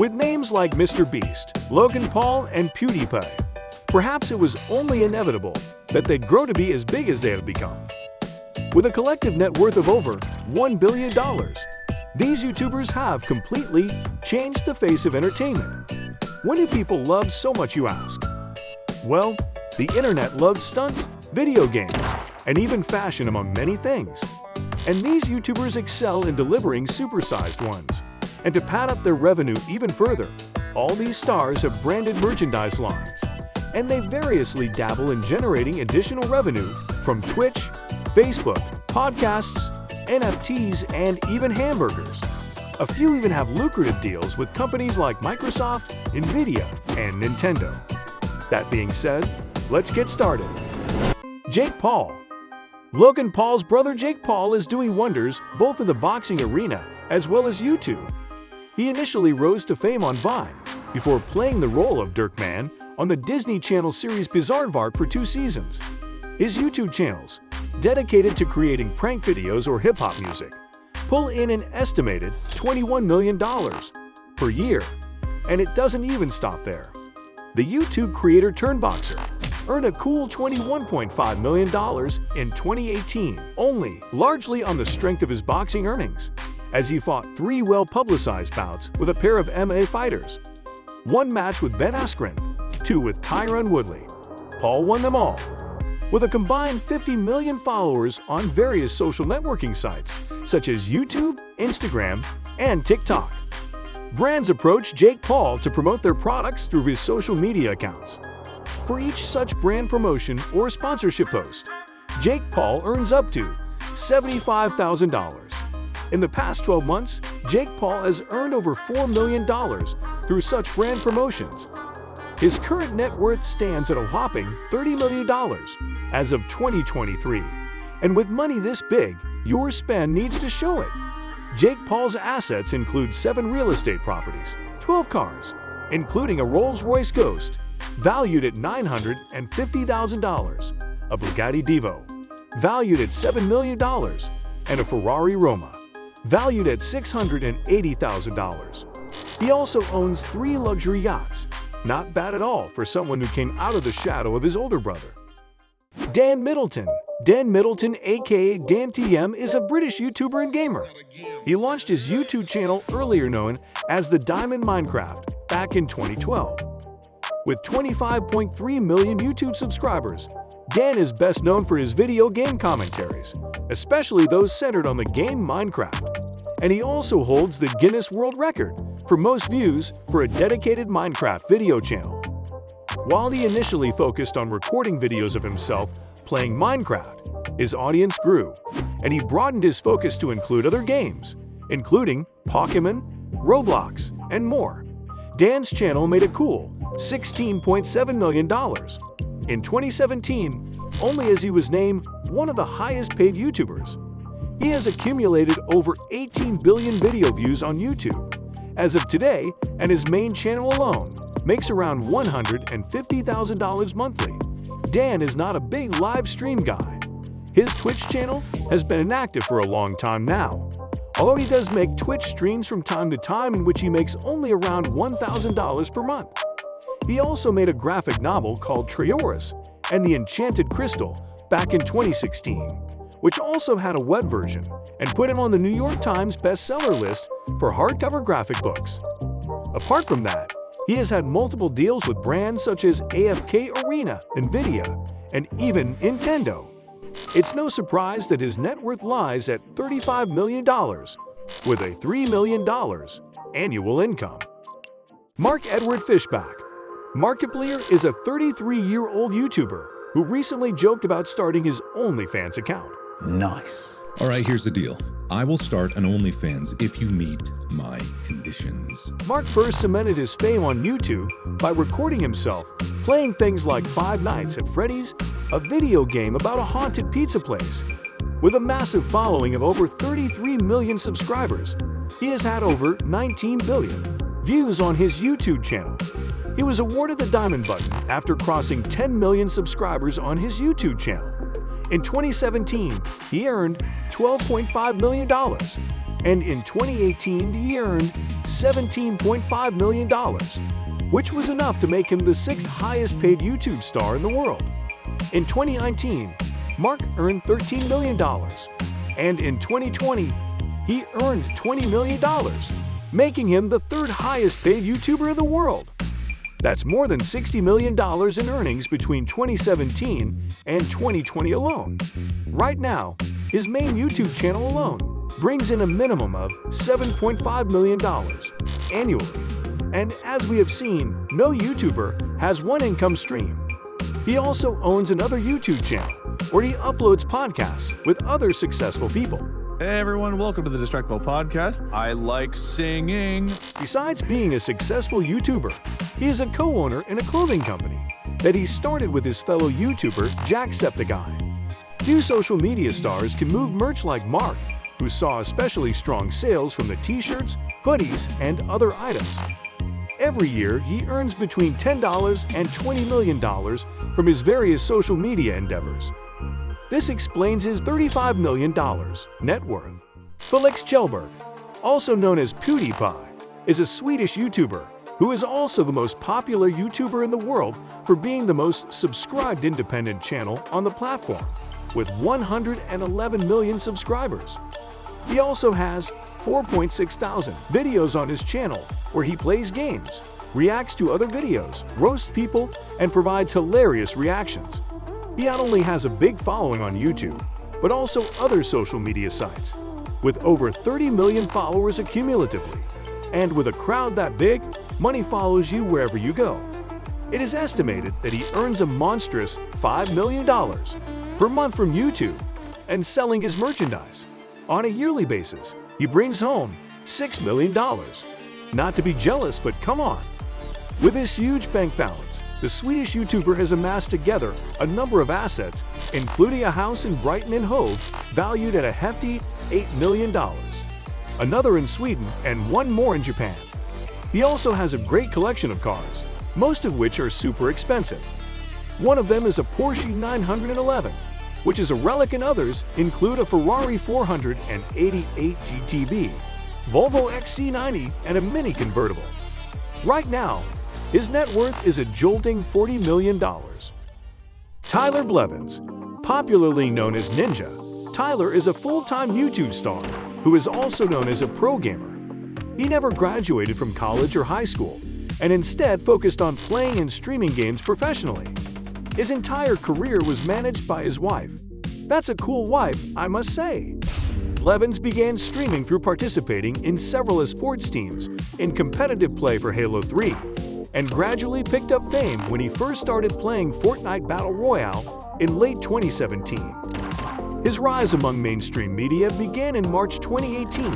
With names like Mr. Beast, Logan Paul, and PewDiePie, perhaps it was only inevitable that they'd grow to be as big as they have become. With a collective net worth of over $1 billion, these YouTubers have completely changed the face of entertainment. What do people love so much, you ask? Well, the internet loves stunts, video games, and even fashion among many things. And these YouTubers excel in delivering supersized ones. And to pad up their revenue even further, all these stars have branded merchandise lines. And they variously dabble in generating additional revenue from Twitch, Facebook, podcasts, NFTs, and even hamburgers. A few even have lucrative deals with companies like Microsoft, Nvidia, and Nintendo. That being said, let's get started. Jake Paul Logan Paul's brother Jake Paul is doing wonders both in the boxing arena as well as YouTube. He initially rose to fame on Vine before playing the role of Dirk Mann on the Disney Channel series Bizaardvark for two seasons. His YouTube channels, dedicated to creating prank videos or hip-hop music, pull in an estimated $21 million per year. And it doesn't even stop there. The YouTube creator Turnboxer earned a cool $21.5 million in 2018, only largely on the strength of his boxing earnings, as he fought three well-publicized bouts with a pair of MMA fighters. One match with Ben Askren, two with Tyron Woodley. Paul won them all, with a combined 50 million followers on various social networking sites such as YouTube, Instagram, and TikTok. Brands approach Jake Paul to promote their products through his social media accounts. For each such brand promotion or sponsorship post, Jake Paul earns up to $75,000. In the past 12 months, Jake Paul has earned over $4 million through such brand promotions. His current net worth stands at a whopping $30 million as of 2023. And with money this big, your spend needs to show it. Jake Paul's assets include seven real estate properties, 12 cars, including a Rolls-Royce Ghost, valued at $950,000, a Bugatti Divo, valued at $7 million, and a Ferrari Roma, valued at $680,000. He also owns three luxury yachts, not bad at all for someone who came out of the shadow of his older brother. Dan Middleton Dan Middleton, aka DanTDM, is a British YouTuber and gamer. He launched his YouTube channel earlier known as The Diamond Minecart back in 2012. With 25.3 million YouTube subscribers, Dan is best known for his video game commentaries, especially those centered on the game Minecraft. And he also holds the Guinness World Record for most views for a dedicated Minecraft video channel. While he initially focused on recording videos of himself playing Minecraft, his audience grew, and he broadened his focus to include other games, including Pokemon, Roblox, and more. Dan's channel made a cool $16.7 million. In 2017, only as he was named one of the highest paid YouTubers. He has accumulated over 18 billion video views on YouTube. As of today, and his main channel alone makes around $150,000 monthly. Dan is not a big live stream guy. His Twitch channel has been inactive for a long time now, although he does make Twitch streams from time to time in which he makes only around $1,000 per month. He also made a graphic novel called Trayaurus and the Enchanted Crystal back in 2016, which also had a web version and put him on the New York Times bestseller list for hardcover graphic books. Apart from that, he has had multiple deals with brands such as AFK Arena, Nvidia, and even Nintendo. It's no surprise that his net worth lies at $35 million, with a $3 million annual income. Mark Edward Fischbach Markiplier is a 33-year-old YouTuber who recently joked about starting his OnlyFans account. Nice. All right, here's the deal. I will start an OnlyFans if you meet my conditions. Mark first cemented his fame on YouTube by recording himself playing things like Five Nights at Freddy's, a video game about a haunted pizza place. With a massive following of over 33 million subscribers, he has had over 19 billion views on his YouTube channel. He was awarded the Diamond Button after crossing 10 million subscribers on his YouTube channel. In 2017, he earned $12.5 million. and in 2018 he earned $17.5 million, which was enough to make him the sixth highest paid YouTube star in the world. In 2019, Mark earned $13 million, and in 2020, he earned $20 million, making him the third highest paid YouTuber in the world. That's more than $60 million in earnings between 2017 and 2020 alone. Right now, his main YouTube channel alone brings in a minimum of $7.5 million annually. And as we have seen, no YouTuber has one income stream. He also owns another YouTube channel where he uploads podcasts with other successful people. Hey everyone, welcome to the Distractible Podcast. I like singing. Besides being a successful YouTuber, he is a co-owner in a clothing company that he started with his fellow YouTuber Jacksepticeye. Few social media stars can move merch like Mark, who saw especially strong sales from the t-shirts, hoodies, and other items. Every year, he earns between $10 and $20 million from his various social media endeavors. This explains his $35 million net worth. Felix Kjellberg, also known as PewDiePie, is a Swedish YouTuber who is also the most popular YouTuber in the world for being the most subscribed independent channel on the platform, with 111 million subscribers. He also has 4.6 thousand videos on his channel where he plays games, reacts to other videos, roasts people, and provides hilarious reactions. He not only has a big following on YouTube, but also other social media sites, with over 30 million followers accumulatively. And with a crowd that big, money follows you wherever you go. It is estimated that he earns a monstrous $5 million per month from YouTube and selling his merchandise. On a yearly basis, he brings home $6 million. Not to be jealous, but come on. With his huge bank balance, the Swedish YouTuber has amassed together a number of assets, including a house in Brighton and Hove valued at a hefty $8 million, another in Sweden, and one more in Japan. He also has a great collection of cars, most of which are super expensive. One of them is a Porsche 911, which is a relic and others include a Ferrari 488 GTB, Volvo XC90, and a Mini convertible. Right now, his net worth is a jolting $40 million. Tyler Blevins, popularly known as Ninja, Tyler is a full-time YouTube star who is also known as a pro gamer. He never graduated from college or high school and instead focused on playing and streaming games professionally. His entire career was managed by his wife. That's a cool wife, I must say. Blevins began streaming through participating in several sports teams in competitive play for Halo 3 and gradually picked up fame when he first started playing Fortnite Battle Royale in late 2017. His rise among mainstream media began in March 2018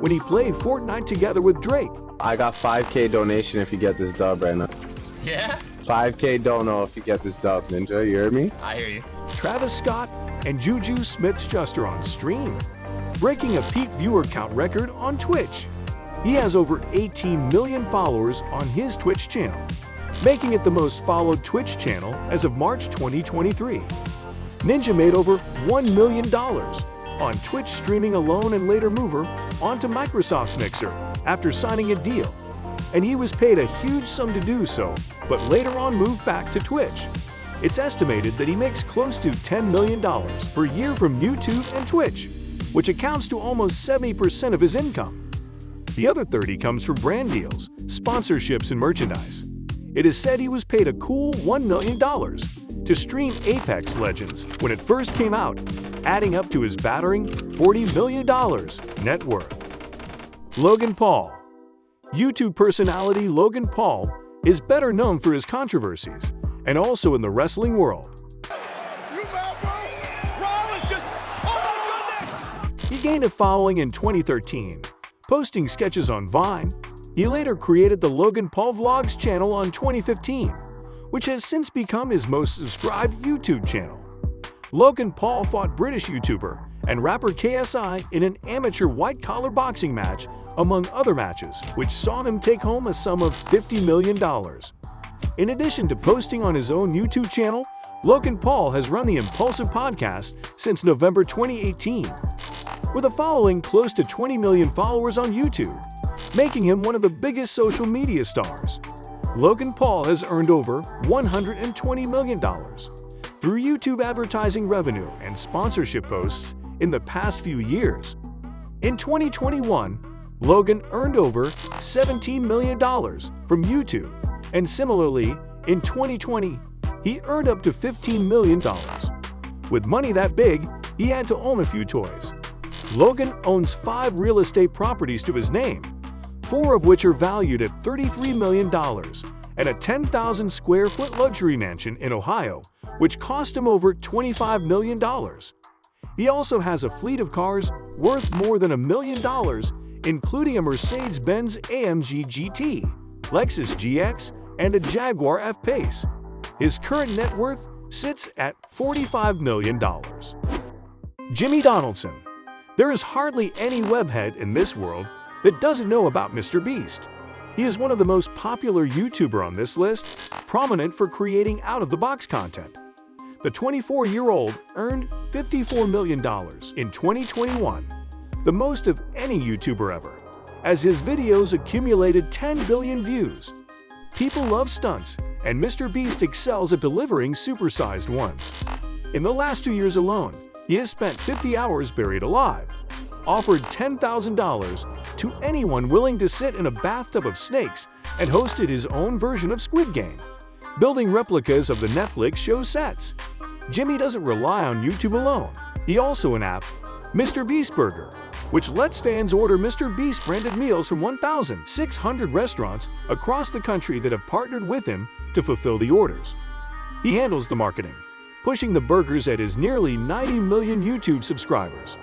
when he played Fortnite together with Drake. I got 5k donation if you get this dub right now. Yeah? 5k don't know if you get this dub, Ninja, you hear me? I hear you. Travis Scott and Juju Smith-Schuster on stream, breaking a peak viewer count record on Twitch. He has over 18 million followers on his Twitch channel, making it the most followed Twitch channel as of March 2023. Ninja made over $1 million on Twitch streaming alone and later mover onto Microsoft's Mixer after signing a deal. And he was paid a huge sum to do so, but later on moved back to Twitch. It's estimated that he makes close to $10 million per year from YouTube and Twitch, which accounts to almost 70% of his income. The other 30 comes from brand deals, sponsorships, and merchandise. It is said he was paid a cool $1 million to stream Apex Legends when it first came out, adding up to his battering $40 million net worth. Logan Paul YouTube personality Logan Paul is better known for his controversies and also in the wrestling world. He gained a following in 2013 posting sketches on Vine. He later created the Logan Paul Vlogs channel on 2015, which has since become his most subscribed YouTube channel. Logan Paul fought British YouTuber and rapper KSI in an amateur white-collar boxing match, among other matches, which saw him take home a sum of $50 million. In addition to posting on his own YouTube channel, Logan Paul has run the Impulsive podcast since November 2018. With a following close to 20 million followers on YouTube, making him one of the biggest social media stars. Logan Paul has earned over $120 million through YouTube advertising revenue and sponsorship posts in the past few years. In 2021, Logan earned over $17 million from YouTube, and similarly, in 2020, he earned up to $15 million. With money that big, he had to own a few toys. Logan owns five real estate properties to his name, four of which are valued at $33 million, and a 10,000 square foot luxury mansion in Ohio, which cost him over $25 million. He also has a fleet of cars worth more than a million dollars, including a Mercedes-Benz AMG GT, Lexus GX, and a Jaguar F-Pace. His current net worth sits at $45 million. Jimmy Donaldson There is hardly any webhead in this world that doesn't know about Mr. Beast. He is one of the most popular YouTuber on this list, prominent for creating out-of-the-box content. The 24-year-old earned $54 million in 2021, the most of any YouTuber ever, as his videos accumulated 10 billion views. People love stunts, and Mr. Beast excels at delivering supersized ones. In the last two years alone, he has spent 50 hours buried alive, offered $10,000 to anyone willing to sit in a bathtub of snakes, and hosted his own version of Squid Game, building replicas of the Netflix show sets. Jimmy doesn't rely on YouTube alone. He also an app, Mr. Beast Burger, which lets fans order Mr. Beast branded meals from 1,600 restaurants across the country that have partnered with him to fulfill the orders. He handles the marketing, pushing the burgers at his nearly 90 million YouTube subscribers.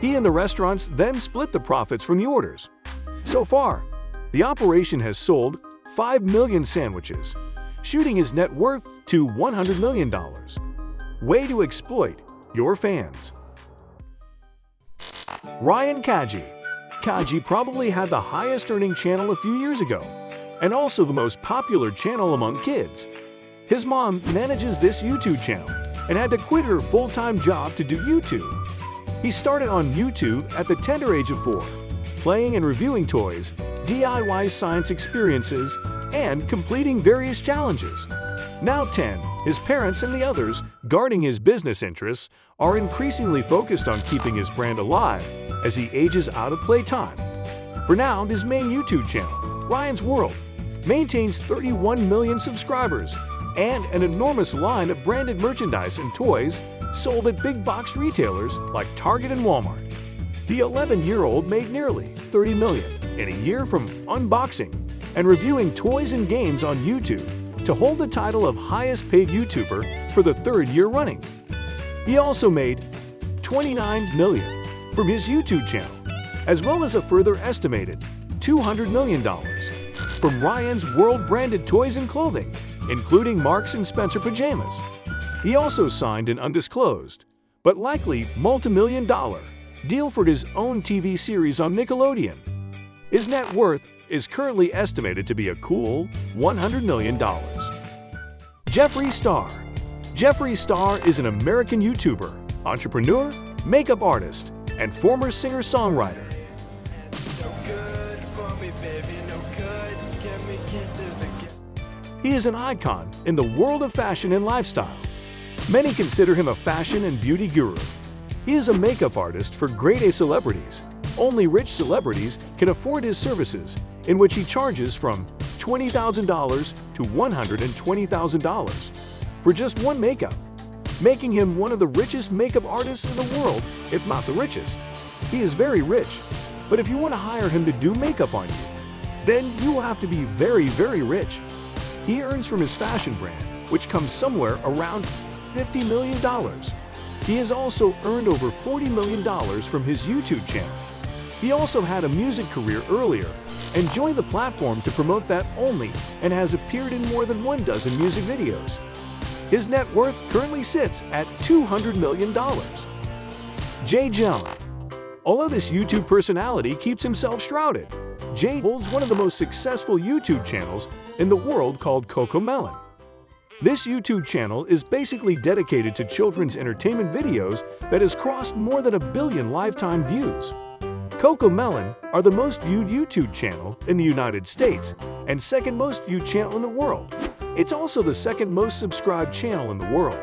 He and the restaurants then split the profits from the orders. So far, the operation has sold 5 million sandwiches, shooting his net worth to $100 million. Way to exploit your fans. Ryan Kaji Kaji probably had the highest earning channel a few years ago, and also the most popular channel among kids. His mom manages this YouTube channel and had to quit her full-time job to do YouTube. He started on YouTube at the tender age of 4, playing and reviewing toys, DIY science experiences, and completing various challenges. Now 10, his parents and the others guarding his business interests are increasingly focused on keeping his brand alive as he ages out of playtime. For now, his main YouTube channel, Ryan's World, maintains 31 million subscribers and an enormous line of branded merchandise and toys sold at big box retailers like Target and Walmart. The 11-year-old made nearly 30 million in a year from unboxing and reviewing toys and games on YouTube to hold the title of highest paid YouTuber for the third year running. He also made 29 million from his YouTube channel, as well as a further estimated $200 million from Ryan's World branded toys and clothing, including Marks & Spencer pajamas. He also signed an undisclosed, but likely multi-million dollar, deal for his own TV series on Nickelodeon. His net worth is currently estimated to be a cool $100 million. Jeffree Star Jeffree Star is an American YouTuber, entrepreneur, makeup artist, and former singer-songwriter. He is an icon in the world of fashion and lifestyle. Many consider him a fashion and beauty guru. He is a makeup artist for grade A celebrities. Only rich celebrities can afford his services, in which he charges from $20,000 to $120,000 for just one makeup making him one of the richest makeup artists in the world, if not the richest. He is very rich, but if you want to hire him to do makeup on you, then you will have to be very, very rich. He earns from his fashion brand, which comes somewhere around $50 million. He has also earned over $40 million from his YouTube channel. He also had a music career earlier and joined the platform to promote that only and has appeared in more than one dozen music videos. His net worth currently sits at $200 million. Jay Jung Although this YouTube personality keeps himself shrouded, Jay holds one of the most successful YouTube channels in the world called Coco Melon. This YouTube channel is basically dedicated to children's entertainment videos that has crossed more than a billion lifetime views. Coco Melon are the most viewed YouTube channel in the United States and second most viewed channel in the world. It's also the second most subscribed channel in the world.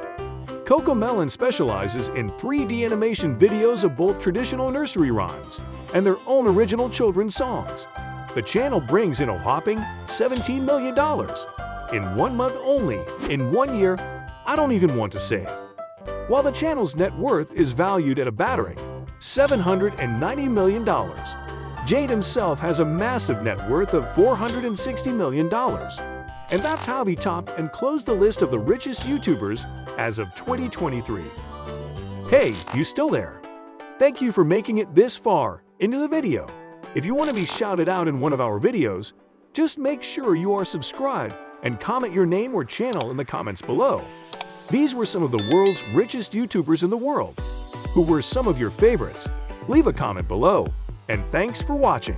Coco Melon specializes in 3D animation videos of both traditional nursery rhymes and their own original children's songs. The channel brings in a whopping $17 million in one month only, in one year, I don't even want to say. While the channel's net worth is valued at a battering $790 million, Jade himself has a massive net worth of $460 million. And that's how he topped and closed the list of the richest YouTubers as of 2023. Hey, you still there? Thank you for making it this far into the video. If you want to be shouted out in one of our videos, just make sure you are subscribed and comment your name or channel in the comments below. These were some of the world's richest YouTubers in the world. Who were some of your favorites? Leave a comment below, and thanks for watching.